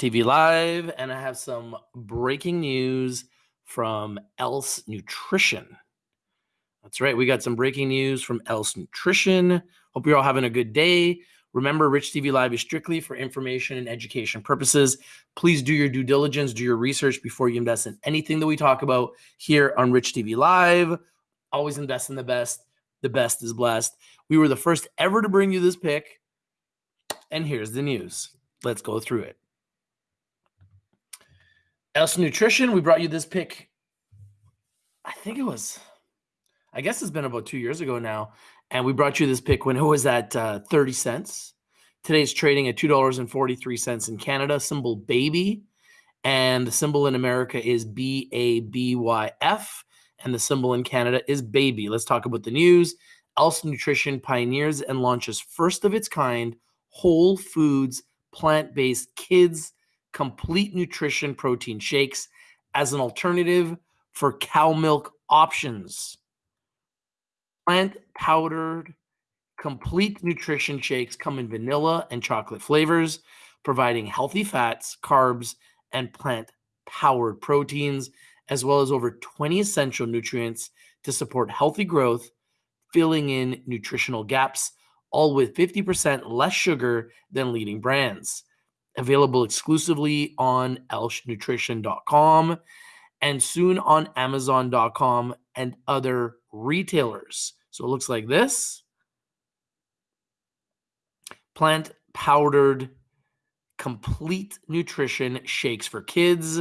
TV Live, and I have some breaking news from Else Nutrition. That's right, we got some breaking news from Else Nutrition. Hope you're all having a good day. Remember, Rich TV Live is strictly for information and education purposes. Please do your due diligence, do your research before you invest in anything that we talk about here on Rich TV Live. Always invest in the best. The best is blessed. We were the first ever to bring you this pick. And here's the news. Let's go through it. Else Nutrition, we brought you this pick. I think it was, I guess it's been about two years ago now. And we brought you this pick when it was at uh, 30 cents. Today's trading at $2.43 in Canada, symbol baby. And the symbol in America is B A B Y F. And the symbol in Canada is baby. Let's talk about the news. Else Nutrition pioneers and launches first of its kind whole foods, plant based kids complete nutrition protein shakes as an alternative for cow milk options. Plant powdered complete nutrition shakes come in vanilla and chocolate flavors, providing healthy fats, carbs, and plant powered proteins, as well as over 20 essential nutrients to support healthy growth, filling in nutritional gaps, all with 50% less sugar than leading brands available exclusively on elsenutrition.com and soon on amazon.com and other retailers. So it looks like this. Plant powdered complete nutrition shakes for kids.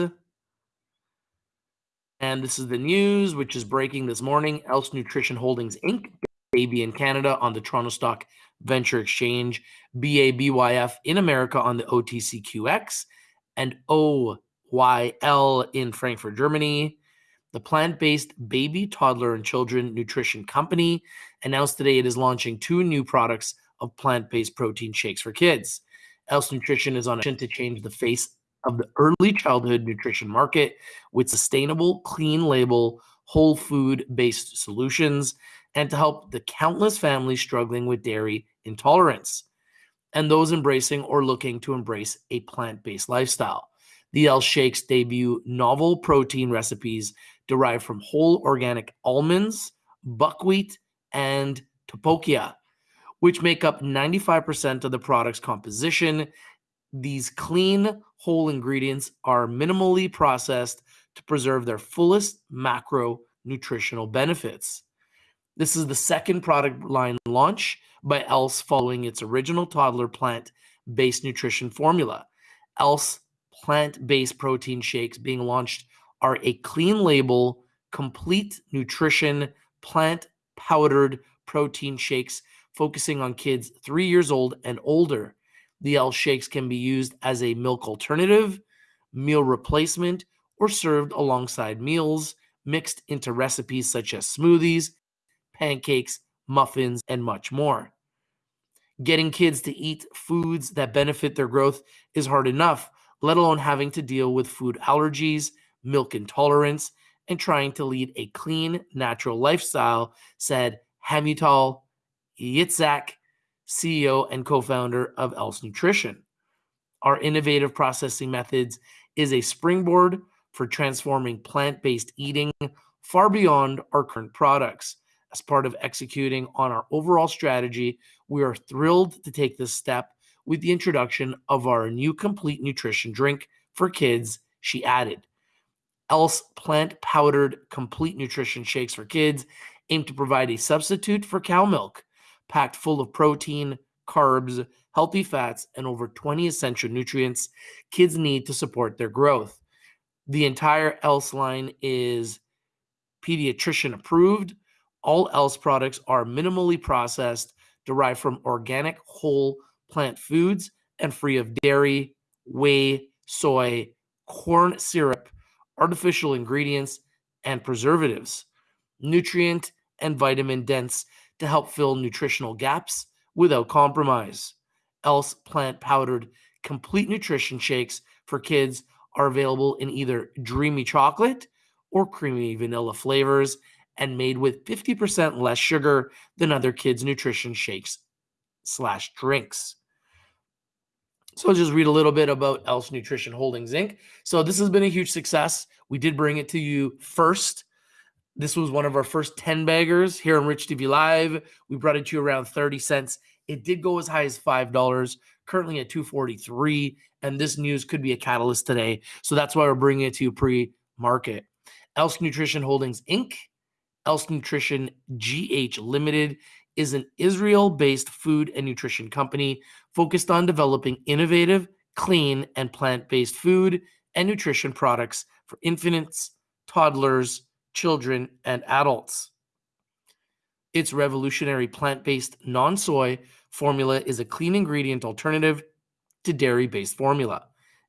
And this is the news, which is breaking this morning. Else Nutrition Holdings Inc., baby in Canada on the Toronto Stock Venture Exchange, BABYF in America on the OTCQX, and OYL in Frankfurt, Germany. The plant based baby, toddler, and children nutrition company announced today it is launching two new products of plant based protein shakes for kids. Else Nutrition is on a mission to change the face of the early childhood nutrition market with sustainable, clean label, whole food based solutions and to help the countless families struggling with dairy intolerance and those embracing or looking to embrace a plant based lifestyle. The Else Shakes debut novel protein recipes derived from whole organic almonds, buckwheat, and tapioca, which make up 95% of the product's composition. These clean, whole ingredients are minimally processed to preserve their fullest macro nutritional benefits. This is the second product line launch by Else following its original toddler plant based nutrition formula. Else plant based protein shakes being launched are a clean label, complete nutrition, plant powdered protein shakes focusing on kids three years old and older. The Else shakes can be used as a milk alternative, meal replacement, or served alongside meals, mixed into recipes such as smoothies, pancakes, muffins, and much more. Getting kids to eat foods that benefit their growth is hard enough, let alone having to deal with food allergies, milk intolerance, and trying to lead a clean, natural lifestyle, said Hamutal Yitzhak, CEO and co founder of Else Nutrition. Our innovative processing methods is a springboard for transforming plant based eating far beyond our current products. As part of executing on our overall strategy, we are thrilled to take this step with the introduction of our new complete nutrition drink for kids, she added. Else plant powdered complete nutrition shakes for kids aim to provide a substitute for cow milk, packed full of protein, carbs, healthy fats, and over 20 essential nutrients kids need to support their growth. The entire Else line is pediatrician approved all else products are minimally processed, derived from organic whole plant foods, and free of dairy, whey, soy, corn syrup, artificial ingredients, and preservatives. Nutrient and vitamin dense to help fill nutritional gaps without compromise. Else plant powdered complete nutrition shakes for kids are available in either dreamy chocolate or creamy vanilla flavors and made with 50% less sugar than other kids' nutrition shakes slash drinks. So I'll just read a little bit about Else Nutrition Holdings Inc. So this has been a huge success. We did bring it to you first. This was one of our first 10 baggers here on Rich TV Live. We brought it to you around 30 cents. It did go as high as $5, currently at 243, and this news could be a catalyst today. So that's why we're bringing it to you pre-market. Else Nutrition Holdings Inc., Else Nutrition GH Limited is an Israel based food and nutrition company focused on developing innovative, clean, and plant based food and nutrition products for infants, toddlers, children, and adults. Its revolutionary plant based non soy formula is a clean ingredient alternative to dairy based formula.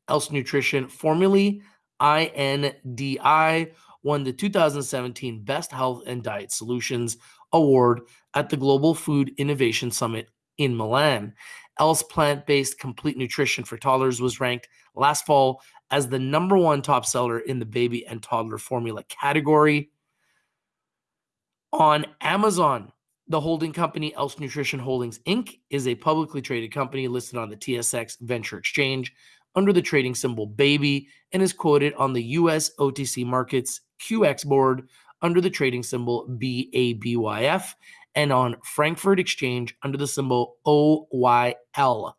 Else Nutrition, formerly INDI, won the 2017 Best Health and Diet Solutions Award at the Global Food Innovation Summit in Milan. Else plant based complete nutrition for toddlers was ranked last fall as the number one top seller in the baby and toddler formula category. On Amazon, the holding company Else Nutrition Holdings Inc. is a publicly traded company listed on the TSX Venture Exchange under the trading symbol BABY and is quoted on the US OTC Markets QX board under the trading symbol BABYF and on Frankfurt Exchange under the symbol OYL.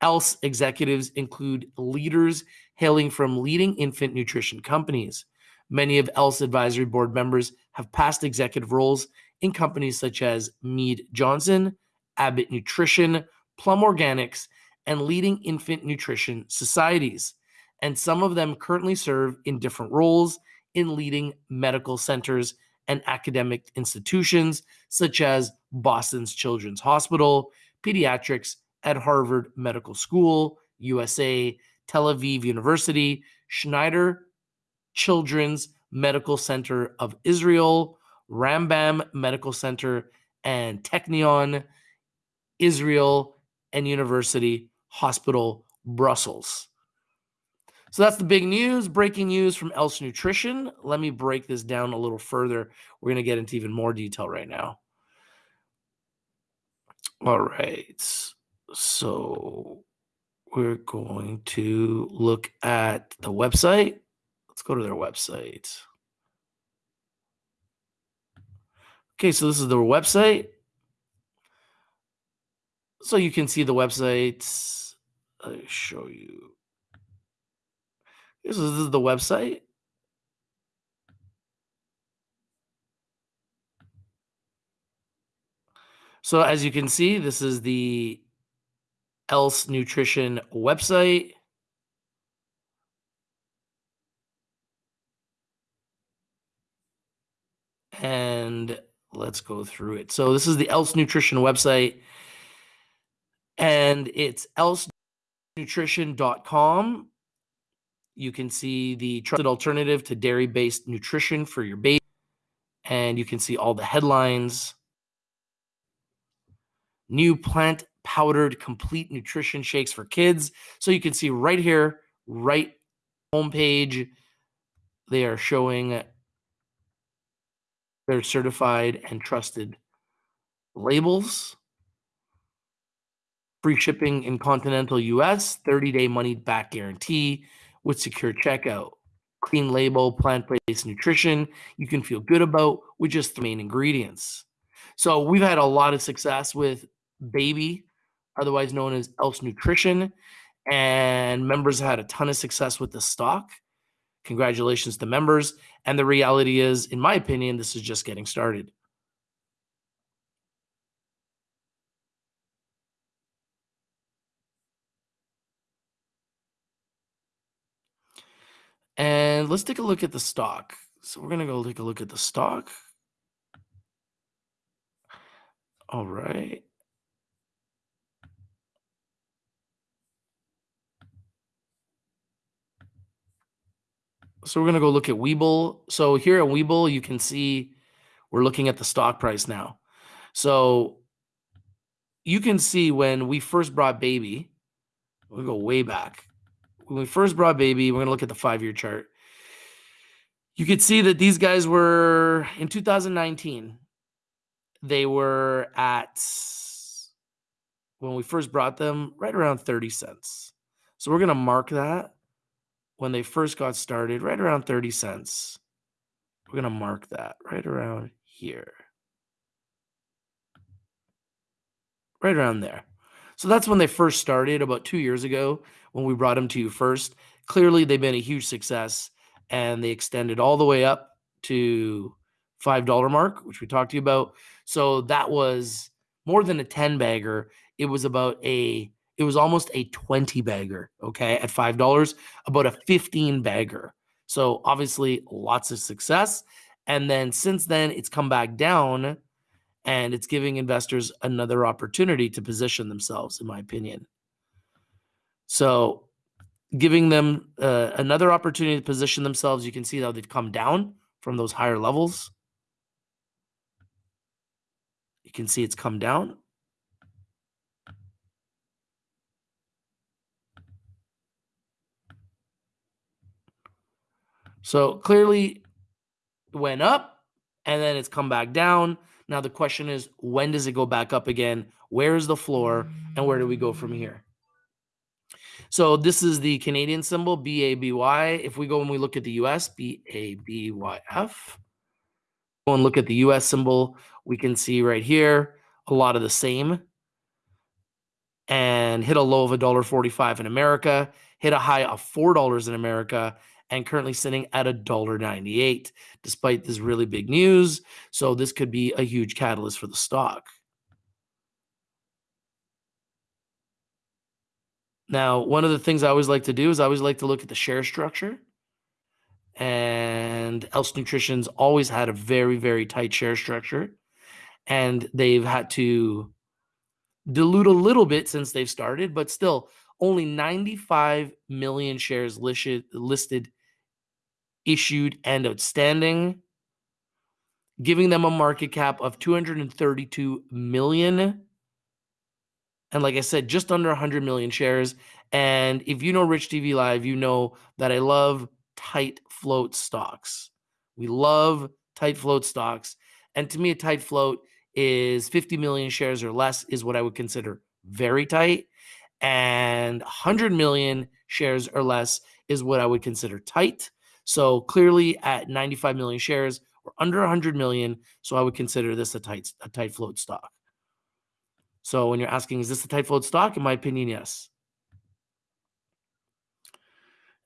Else executives include leaders hailing from leading infant nutrition companies. Many of Else advisory board members have past executive roles in companies such as Mead Johnson, Abbott Nutrition, Plum Organics, and leading infant nutrition societies. And some of them currently serve in different roles in leading medical centers and academic institutions such as Boston's Children's Hospital, Pediatrics at Harvard Medical School, USA, Tel Aviv University, Schneider Children's Medical Center of Israel, Rambam Medical Center, and Technion, Israel, and University Hospital, Brussels. So that's the big news, breaking news from Else Nutrition. Let me break this down a little further. We're going to get into even more detail right now. All right. So we're going to look at the website. Let's go to their website. Okay, so this is their website. So you can see the website. I'll show you. This is, this is the website. So as you can see, this is the Else Nutrition website. And let's go through it. So this is the Else Nutrition website. And it's elsenutrition.com you can see the trusted alternative to dairy based nutrition for your baby. And you can see all the headlines. New plant powdered complete nutrition shakes for kids. So you can see right here, right homepage, they are showing their certified and trusted labels free shipping in continental US, 30 day money back guarantee with secure checkout. Clean label, plant based nutrition you can feel good about with just the main ingredients. So we've had a lot of success with Baby, otherwise known as Else Nutrition, and members had a ton of success with the stock. Congratulations to members. And the reality is, in my opinion, this is just getting started. And let's take a look at the stock. So we're going to go take a look at the stock. All right. So we're going to go look at Webull. So here at Webull, you can see we're looking at the stock price now. So you can see when we first brought Baby, we go way back when we first brought baby, we're going to look at the five year chart. You could see that these guys were in 2019, they were at when we first brought them right around 30 cents. So we're going to mark that when they first got started, right around 30 cents. We're going to mark that right around here. Right around there. So that's when they first started about two years ago when we brought them to you first. Clearly, they've been a huge success and they extended all the way up to $5 mark, which we talked to you about. So that was more than a 10 bagger. It was about a it was almost a 20 bagger, okay, at $5, about a 15 bagger. So obviously lots of success. And then since then it's come back down and it's giving investors another opportunity to position themselves in my opinion. So giving them uh, another opportunity to position themselves, you can see how they've come down from those higher levels. You can see it's come down. So clearly went up and then it's come back down. Now the question is, when does it go back up again? Where is the floor and where do we go from here? So this is the Canadian symbol, BABY. If we go and we look at the US, BABYF, go and look at the US symbol, we can see right here a lot of the same and hit a low of $1.45 in America, hit a high of $4 in America, and currently sitting at $1.98 despite this really big news. So this could be a huge catalyst for the stock. Now, one of the things I always like to do is I always like to look at the share structure. And Else Nutrition's always had a very, very tight share structure. And they've had to dilute a little bit since they've started, but still only 95 million shares listed, listed issued and outstanding, giving them a market cap of 232 million. And like I said, just under 100 million shares. And if you know Rich TV Live, you know that I love tight float stocks. We love tight float stocks. And to me, a tight float is 50 million shares or less, is what I would consider very tight. And 100 million shares or less is what I would consider tight. So clearly at 95 million shares, we're under 100 million. So I would consider this a tight, a tight float stock. So when you're asking, is this a tight float stock? In my opinion, yes.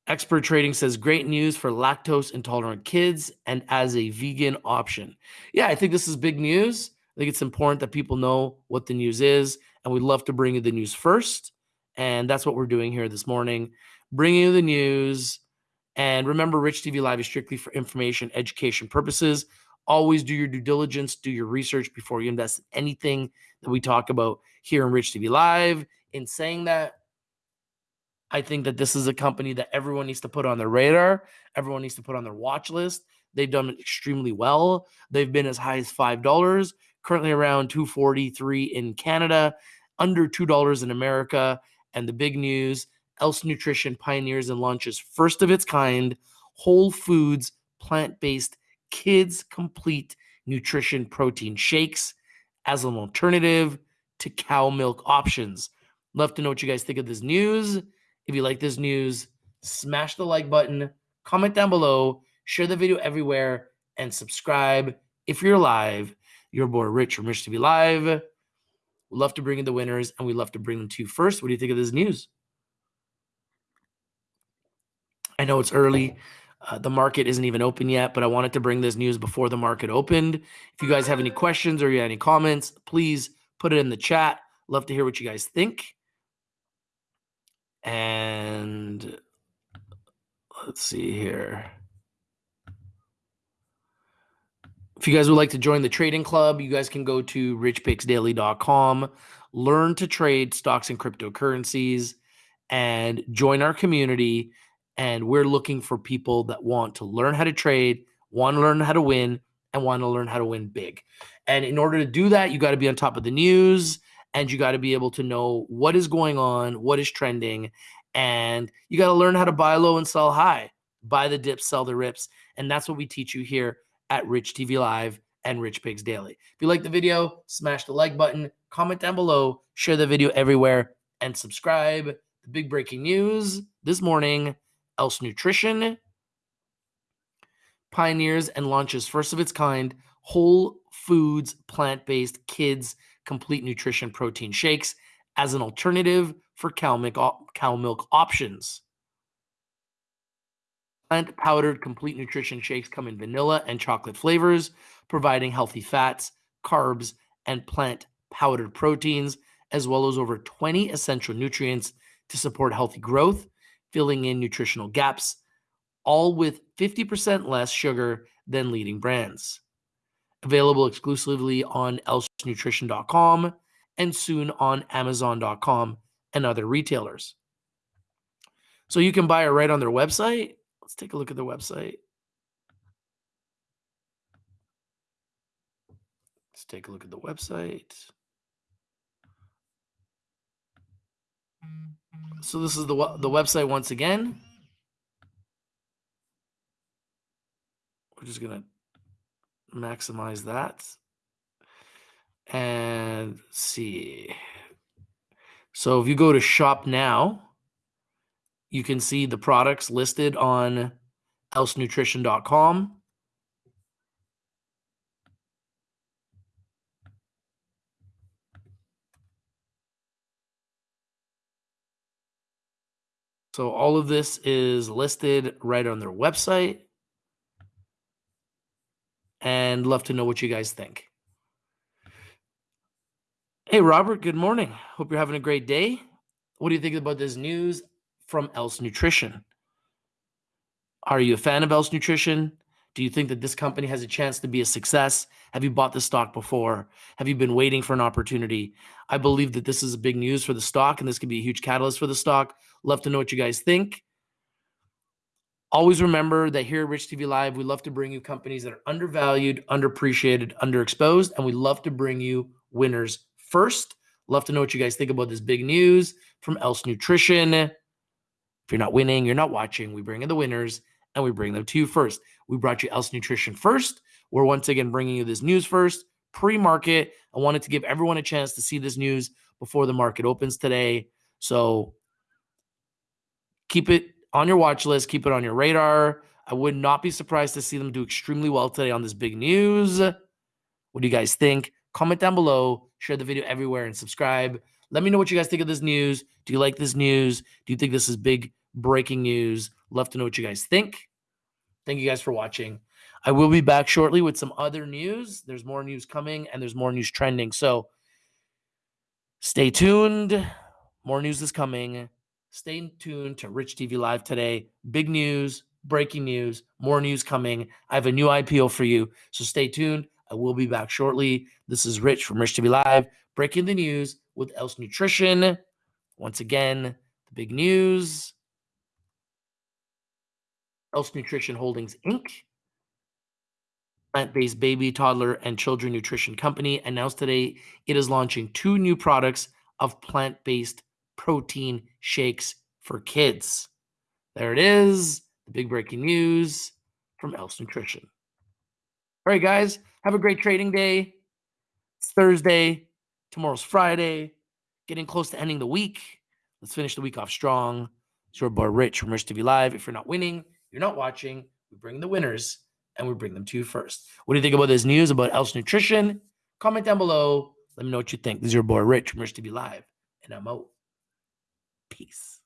Expert Trading says great news for lactose intolerant kids and as a vegan option. Yeah, I think this is big news. I think it's important that people know what the news is, and we'd love to bring you the news first. And that's what we're doing here this morning, bringing you the news and remember, Rich TV Live is strictly for information, education purposes. Always do your due diligence, do your research before you invest in anything that we talk about here in Rich TV Live. In saying that, I think that this is a company that everyone needs to put on their radar. Everyone needs to put on their watch list. They've done extremely well. They've been as high as $5, currently around 243 in Canada, under $2 in America. And the big news Else Nutrition pioneers and launches first of its kind whole foods, plant based, kids complete nutrition protein shakes as an alternative to cow milk options. Love to know what you guys think of this news. If you like this news, smash the like button, comment down below, share the video everywhere, and subscribe if you're live. Your boy Rich from Rich TV Live. We love to bring in the winners and we love to bring them to you first. What do you think of this news? I know it's early. Uh, the market isn't even open yet, but I wanted to bring this news before the market opened. If you guys have any questions or you have any comments, please put it in the chat. Love to hear what you guys think. And let's see here. If you guys would like to join the trading club, you guys can go to richpicksdaily.com, learn to trade stocks and cryptocurrencies, and join our community and we're looking for people that want to learn how to trade, want to learn how to win, and want to learn how to win big. And in order to do that, you got to be on top of the news and you got to be able to know what is going on, what is trending, and you got to learn how to buy low and sell high, buy the dips, sell the rips. And that's what we teach you here at Rich TV Live and Rich Picks Daily. If you like the video, smash the like button, comment down below, share the video everywhere, and subscribe. The big breaking news this morning Else Nutrition pioneers and launches first of its kind whole foods plant-based kids complete nutrition protein shakes as an alternative for cow milk, cow milk options. Plant powdered complete nutrition shakes come in vanilla and chocolate flavors, providing healthy fats, carbs, and plant powdered proteins, as well as over 20 essential nutrients to support healthy growth, filling in nutritional gaps, all with 50% less sugar than leading brands. Available exclusively on elsenutrition.com and soon on amazon.com and other retailers. So you can buy it right on their website. Let's take a look at their website. Let's take a look at the website. So this is the the website once again. We're just gonna maximize that and see. So if you go to shop now, you can see the products listed on elsenutrition.com. So all of this is listed right on their website. And love to know what you guys think. Hey, Robert, good morning. Hope you're having a great day. What do you think about this news from Else Nutrition? Are you a fan of Else Nutrition? Do you think that this company has a chance to be a success? Have you bought the stock before? Have you been waiting for an opportunity? I believe that this is a big news for the stock and this could be a huge catalyst for the stock. Love to know what you guys think. Always remember that here at Rich TV Live, we love to bring you companies that are undervalued, underappreciated, underexposed, and we love to bring you winners first. Love to know what you guys think about this big news from Else Nutrition. If you're not winning, you're not watching, we bring in the winners and we bring them to you first. We brought you Else Nutrition first. We're once again bringing you this news first, pre market. I wanted to give everyone a chance to see this news before the market opens today. So keep it on your watch list, keep it on your radar. I would not be surprised to see them do extremely well today on this big news. What do you guys think? Comment down below, share the video everywhere, and subscribe. Let me know what you guys think of this news. Do you like this news? Do you think this is big breaking news? Love to know what you guys think. Thank you guys for watching. I will be back shortly with some other news. There's more news coming and there's more news trending. So stay tuned. More news is coming. Stay tuned to Rich TV Live today. Big news, breaking news, more news coming. I have a new IPO for you. So stay tuned. I will be back shortly. This is Rich from Rich TV Live, breaking the news with Else Nutrition. Once again, the big news Else Nutrition Holdings Inc., plant based baby, toddler, and children nutrition company, announced today it is launching two new products of plant based protein shakes for kids. There it is, the big breaking news from Else Nutrition. All right, guys, have a great trading day. It's Thursday, tomorrow's Friday, getting close to ending the week. Let's finish the week off strong. It's your boy Rich from Rich TV Live. If you're not winning, you're not watching, we bring the winners and we bring them to you first. What do you think about this news about Else Nutrition? Comment down below. Let me know what you think. This is your boy Rich from Rich TV Live, and I'm out. Peace.